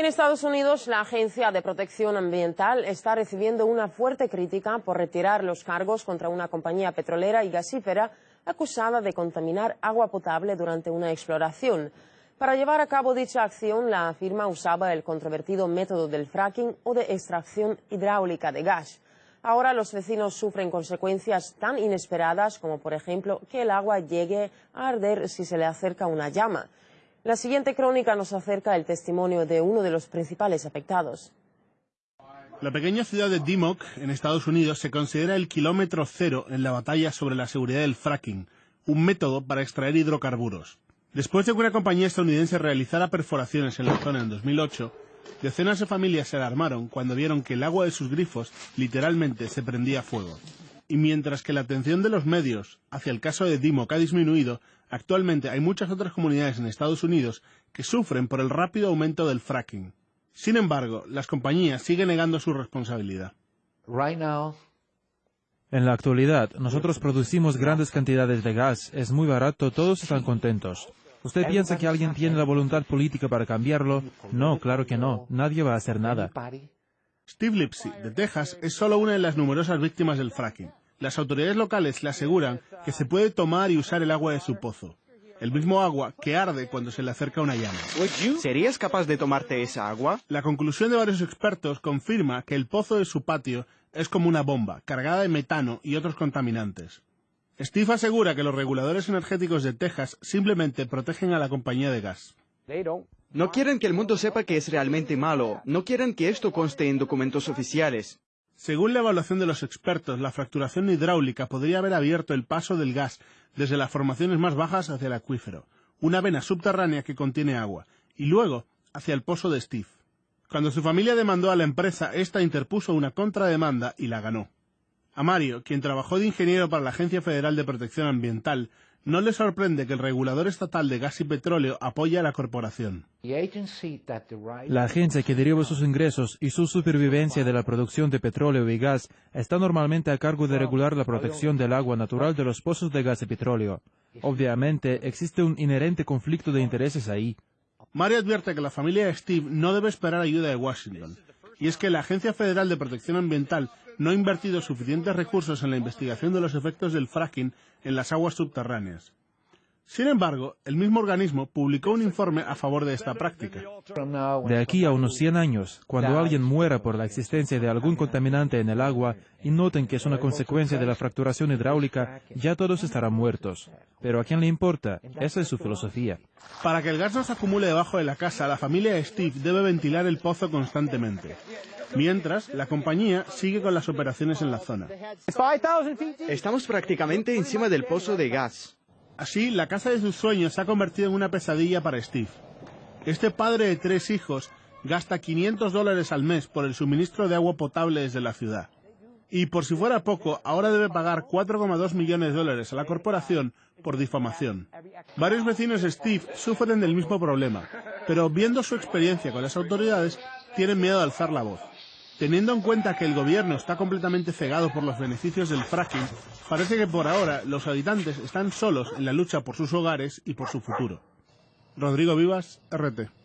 En Estados Unidos, la Agencia de Protección Ambiental está recibiendo una fuerte crítica por retirar los cargos contra una compañía petrolera y gasífera acusada de contaminar agua potable durante una exploración. Para llevar a cabo dicha acción, la firma usaba el controvertido método del fracking o de extracción hidráulica de gas. Ahora los vecinos sufren consecuencias tan inesperadas como, por ejemplo, que el agua llegue a arder si se le acerca una llama. La siguiente crónica nos acerca el testimonio de uno de los principales afectados. La pequeña ciudad de Dimmock, en Estados Unidos, se considera el kilómetro cero en la batalla sobre la seguridad del fracking, un método para extraer hidrocarburos. Después de que una compañía estadounidense realizara perforaciones en la zona en 2008, decenas de familias se alarmaron cuando vieron que el agua de sus grifos literalmente se prendía fuego. Y mientras que la atención de los medios hacia el caso de Dimmock ha disminuido, Actualmente hay muchas otras comunidades en Estados Unidos que sufren por el rápido aumento del fracking. Sin embargo, las compañías siguen negando su responsabilidad. En la actualidad, nosotros producimos grandes cantidades de gas, es muy barato, todos están contentos. ¿Usted piensa que alguien tiene la voluntad política para cambiarlo? No, claro que no, nadie va a hacer nada. Steve Lipsy, de Texas, es solo una de las numerosas víctimas del fracking. Las autoridades locales le aseguran que se puede tomar y usar el agua de su pozo. El mismo agua que arde cuando se le acerca una llama. ¿Serías capaz de tomarte esa agua? La conclusión de varios expertos confirma que el pozo de su patio es como una bomba, cargada de metano y otros contaminantes. Steve asegura que los reguladores energéticos de Texas simplemente protegen a la compañía de gas. No quieren que el mundo sepa que es realmente malo. No quieren que esto conste en documentos oficiales. Según la evaluación de los expertos, la fracturación hidráulica podría haber abierto el paso del gas desde las formaciones más bajas hacia el acuífero, una vena subterránea que contiene agua, y luego hacia el pozo de Steve. Cuando su familia demandó a la empresa, esta interpuso una contrademanda y la ganó. A Mario, quien trabajó de ingeniero para la Agencia Federal de Protección Ambiental, no le sorprende que el regulador estatal de gas y petróleo apoye a la corporación. La agencia que deriva sus ingresos y su supervivencia de la producción de petróleo y gas está normalmente a cargo de regular la protección del agua natural de los pozos de gas y petróleo. Obviamente, existe un inherente conflicto de intereses ahí. Mario advierte que la familia de Steve no debe esperar ayuda de Washington, y es que la Agencia Federal de Protección Ambiental no ha invertido suficientes recursos en la investigación de los efectos del fracking en las aguas subterráneas. Sin embargo, el mismo organismo publicó un informe a favor de esta práctica. De aquí a unos 100 años, cuando alguien muera por la existencia de algún contaminante en el agua y noten que es una consecuencia de la fracturación hidráulica, ya todos estarán muertos. Pero ¿a quién le importa? Esa es su filosofía. Para que el gas no se acumule debajo de la casa, la familia de Steve debe ventilar el pozo constantemente. Mientras, la compañía sigue con las operaciones en la zona. Estamos prácticamente encima del pozo de gas. Así, la casa de sus sueños se ha convertido en una pesadilla para Steve. Este padre de tres hijos gasta 500 dólares al mes por el suministro de agua potable desde la ciudad. Y por si fuera poco, ahora debe pagar 4,2 millones de dólares a la corporación por difamación. Varios vecinos de Steve sufren del mismo problema, pero viendo su experiencia con las autoridades, tienen miedo de alzar la voz. Teniendo en cuenta que el gobierno está completamente cegado por los beneficios del fracking, parece que por ahora los habitantes están solos en la lucha por sus hogares y por su futuro. Rodrigo Vivas, RT.